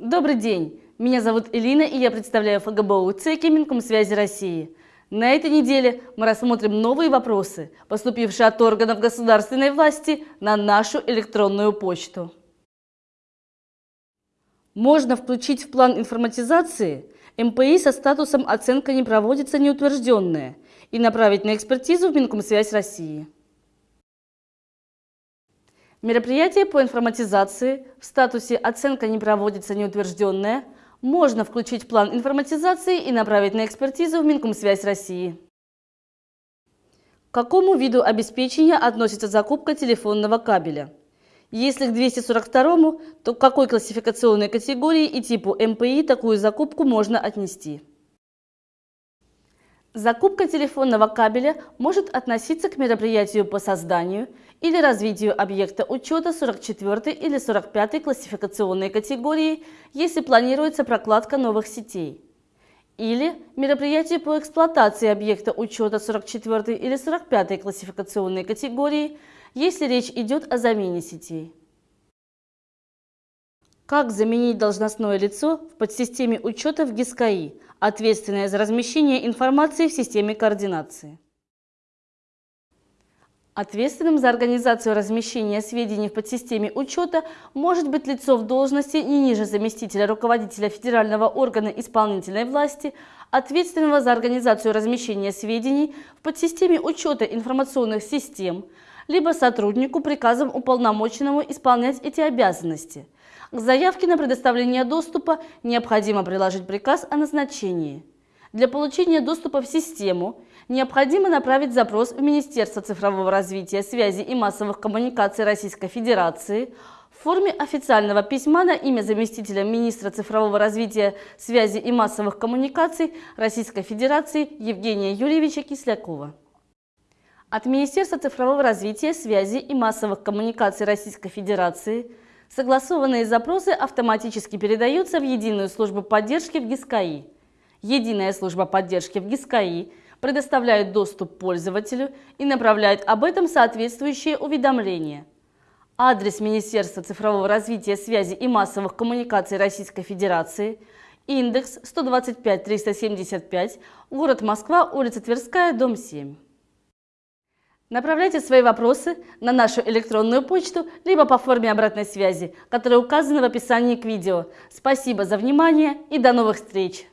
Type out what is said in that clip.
Добрый день! Меня зовут Элина, и я представляю ФГБУ ЦЕКИ Минкомсвязи России. На этой неделе мы рассмотрим новые вопросы, поступившие от органов государственной власти на нашу электронную почту. Можно включить в план информатизации МПИ со статусом «Оценка не проводится неутвержденная» и направить на экспертизу в Минкомсвязь России. Мероприятие по информатизации в статусе «Оценка не проводится неутвержденная» можно включить в план информатизации и направить на экспертизу в Минкомсвязь России. К какому виду обеспечения относится закупка телефонного кабеля? Если к 242, то к какой классификационной категории и типу МПИ такую закупку можно отнести? Закупка телефонного кабеля может относиться к мероприятию по созданию или развитию объекта учета 44 или 45 классификационной категории, если планируется прокладка новых сетей, или мероприятию по эксплуатации объекта учета 44 или 45 классификационной категории, если речь идет о замене сетей. Как заменить должностное лицо в подсистеме учета в ГИСКАИ, ответственное за размещение информации в системе координации? Ответственным за организацию размещения сведений в подсистеме учета может быть лицо в должности не ниже заместителя руководителя федерального органа исполнительной власти, ответственного за организацию размещения сведений в подсистеме учета информационных систем, либо сотруднику приказом уполномоченному исполнять эти обязанности – к заявке на предоставление доступа необходимо приложить приказ о назначении. Для получения доступа в систему необходимо направить запрос в Министерство цифрового развития, связи и массовых коммуникаций Российской Федерации в форме официального письма на имя заместителя министра цифрового развития, связи и массовых коммуникаций Российской Федерации Евгения Юрьевича Кислякова. От Министерства цифрового развития, связи и массовых коммуникаций Российской Федерации – Согласованные запросы автоматически передаются в Единую службу поддержки в ГИСКАИ. Единая служба поддержки в ГИСКАИ предоставляет доступ пользователю и направляет об этом соответствующее уведомление. Адрес Министерства цифрового развития, связи и массовых коммуникаций Российской Федерации, индекс 125-375, город Москва, улица Тверская, дом 7. Направляйте свои вопросы на нашу электронную почту, либо по форме обратной связи, которая указана в описании к видео. Спасибо за внимание и до новых встреч!